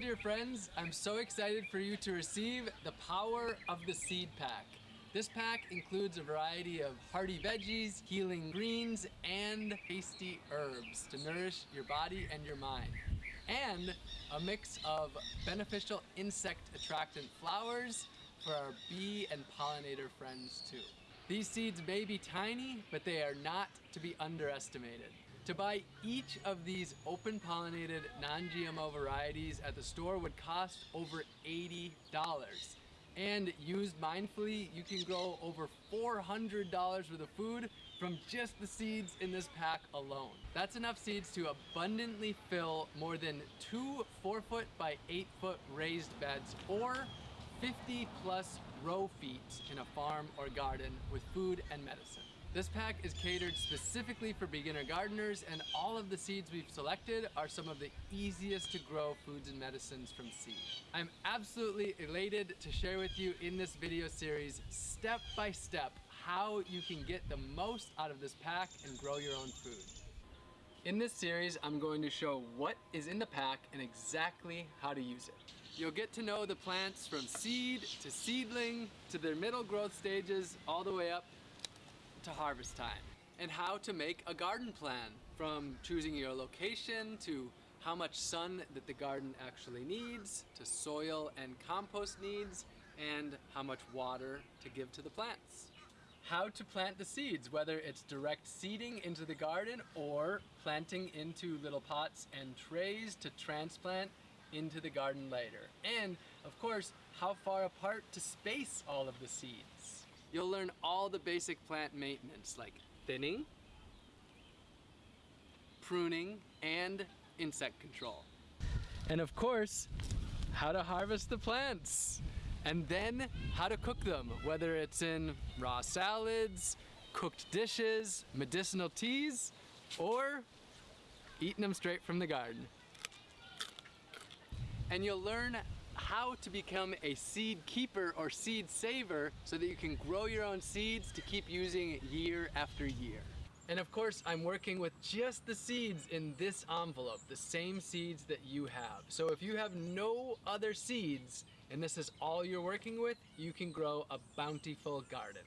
Dear friends, I'm so excited for you to receive the power of the seed pack. This pack includes a variety of hearty veggies, healing greens, and tasty herbs to nourish your body and your mind. And a mix of beneficial insect attractant flowers for our bee and pollinator friends too. These seeds may be tiny, but they are not to be underestimated. To buy each of these open pollinated non-GMO varieties at the store would cost over $80. And used mindfully, you can grow over $400 worth of food from just the seeds in this pack alone. That's enough seeds to abundantly fill more than two four foot by eight foot raised beds or 50 plus row feet in a farm or garden with food and medicine. This pack is catered specifically for beginner gardeners and all of the seeds we've selected are some of the easiest to grow foods and medicines from seed. I'm absolutely elated to share with you in this video series step by step how you can get the most out of this pack and grow your own food. In this series, I'm going to show what is in the pack and exactly how to use it. You'll get to know the plants from seed to seedling to their middle growth stages all the way up to harvest time and how to make a garden plan from choosing your location to how much sun that the garden actually needs to soil and compost needs and how much water to give to the plants. How to plant the seeds, whether it's direct seeding into the garden or planting into little pots and trays to transplant into the garden later. And of course, how far apart to space all of the seeds. You'll learn all the basic plant maintenance like thinning, pruning, and insect control. And of course, how to harvest the plants. And then how to cook them, whether it's in raw salads, cooked dishes, medicinal teas, or eating them straight from the garden. And you'll learn how to become a seed keeper or seed saver so that you can grow your own seeds to keep using year after year. And of course, I'm working with just the seeds in this envelope, the same seeds that you have. So if you have no other seeds, and this is all you're working with, you can grow a bountiful garden.